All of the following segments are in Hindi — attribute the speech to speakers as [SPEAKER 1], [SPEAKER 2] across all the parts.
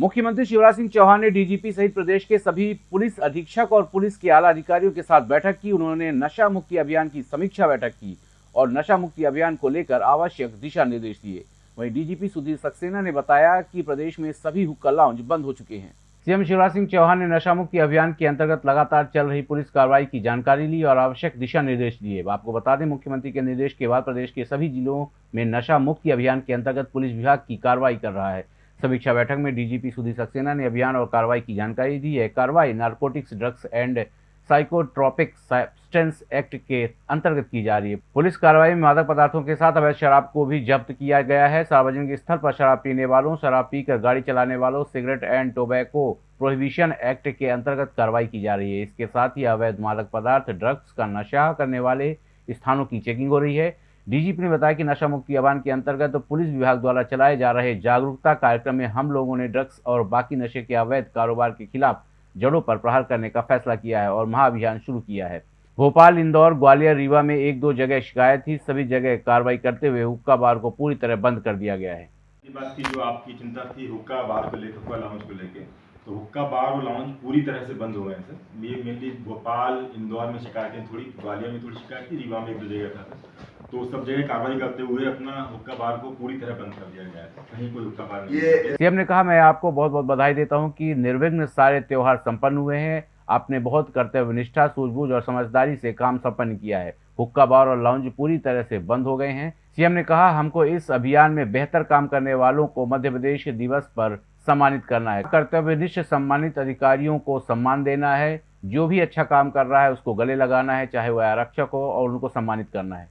[SPEAKER 1] मुख्यमंत्री शिवराज सिंह चौहान ने डीजीपी सहित प्रदेश के सभी पुलिस अधीक्षक और पुलिस के आला अधिकारियों के साथ बैठक की। उन्होंने नशा मुक्ति अभियान की समीक्षा बैठक की और नशा मुक्ति अभियान को लेकर आवश्यक दिशा निर्देश दिए। वहीं डीजीपी सुधीर सक्सेना ने बताया कि प्रदेश में सभी हुक्का लाउंज बंद हो चुके हैं। सीएम शिवराज सिंह चौहान ने नशा मुक्ति अभियान के अंतर्गत लगातार चल रही पुलिस कार्रवाई की जानकारी ली और आवश्यक दिशा निर्देश दिए। आपको बता दें, मुख्यमंत्री के निर्देश के बाद प्रदेश के सभी जिलों में नशा मुक्ति अभियान के अंतर्गत पुलिस विभाग की कार्रवाई कर रहा है। समीक्षा बैठक में डीजीपी सुधीर सक्सेना ने अभियान और कार्रवाई की जानकारी दी। है कार्रवाई narcotics, drugs and psychotropic substance act के अंतर्गत की जा रही है। पुलिस कार्रवाई में मादक पदार्थों के साथ अवैध शराब को भी जब्त किया गया है। सार्वजनिक स्थल पर शराब पीने वालों, शराब पीकर गाड़ी चलाने वालों, cigarette and tobacco prohibition act के अंतर्गत कार्रवाई की जा रही है। इसके साथ ही अवैध मादक पदार्थ, ड्रग्स का नशा करने वाले स्थानों की चेकिंग हो रही है। डीजीपी ने बताया कि नशा मुक्ति अभियान के अंतर्गत तो पुलिस विभाग द्वारा चलाए जा रहे जागरूकता कार्यक्रम में हम लोगों ने ड्रग्स और बाकी नशे के अवैध कारोबार के खिलाफ जड़ों पर प्रहार करने का फैसला किया है और महाअभियान शुरू किया है। भोपाल, इंदौर, ग्वालियर, रीवा में एक दो जगह शिकायत थी, सभी जगह कार्रवाई करते हुए हुक्का बार को पूरी तरह बंद कर दिया गया है।
[SPEAKER 2] बात की जो आपकी चिंता थी हुक्का बार को लेकर, हुक्का लाउंज को लेकर तो हुक्का बार और लाउंज पूरी तरह से बंद हो गए सर। ये मेनली भोपाल, इंदौर में शिकायतें थोड़ी, ग्वालियर में थोड़ी शिकायत थी, रीवा में एक दो जगह था। तो सब जगह कार्रवाई करते हुए अपना हुक्का बार को पूरी तरह बंद कर दिया गया है कहीं कोई हुक्का बार नहीं
[SPEAKER 1] सीएम ने कहा मैं आपको बहुत बहुत बधाई देता हूँ कि निर्विघ्न सारे त्योहार संपन्न हुए हैं। आपने बहुत कर्तव्य निष्ठा सूझबूझ और समझदारी से काम संपन्न किया है। हुक्का बार और लाउंज पूरी तरह से बंद हो गए हैं। सीएम ने कहा हमको इस अभियान में बेहतर काम करने वालों को मध्य प्रदेश दिवस पर सम्मानित करना है। कर्तव्यनिष्ठ सम्मानित अधिकारियों को सम्मान देना है। जो भी अच्छा काम कर रहा है उसको गले लगाना है चाहे वह आरक्षक हो और उनको सम्मानित करना है।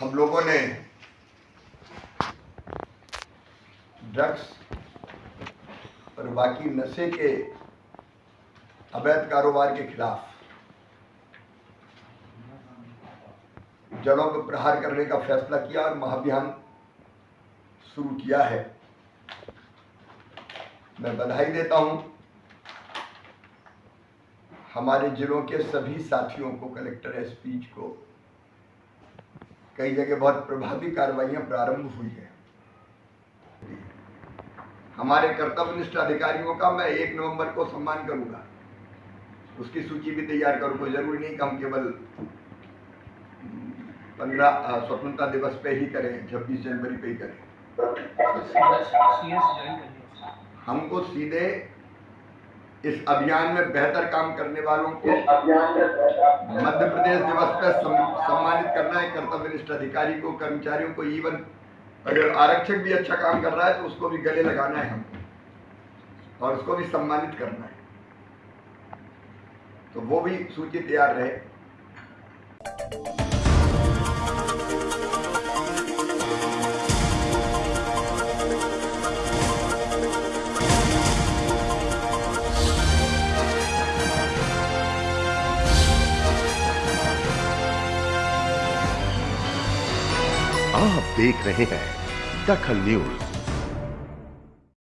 [SPEAKER 3] हम लोगों ने ड्रग्स और बाकी नशे के अवैध कारोबार के खिलाफ जड़ों पर प्रहार करने का फैसला किया और महाभियान शुरू किया है। मैं बधाई देता हूँ हमारे जिलों के सभी साथियों को, कलेक्टर एसपी को कई जगह बहुत प्रभावी कार्रवाइयाँ प्रारंभ हुई है। हमारे कर्तव्यनिष्ठ अधिकारियों का मैं एक नवंबर को सम्मान करूँगा। उसकी सूची भी तैयार करूँ कोई ज़रूरी नहीं कि हम केवल पंद्रह स्वतंत्रता दिवस पे ही करें छब्बीस जनवरी पे ही करें। हमको सीधे इस अभियान में बेहतर काम करने वालों को मध्य प्रदेश दिवस पर सम्मानित करना है। कर्तव्य कर्तव्यनिष्ठ अधिकारी को कर्मचारियों को इवन अगर आरक्षक भी अच्छा काम कर रहा है तो उसको भी गले लगाना है हमको। और उसको भी सम्मानित करना है। तो वो भी सूची तैयार रहे।
[SPEAKER 4] आप देख रहे हैं दखल न्यूज़।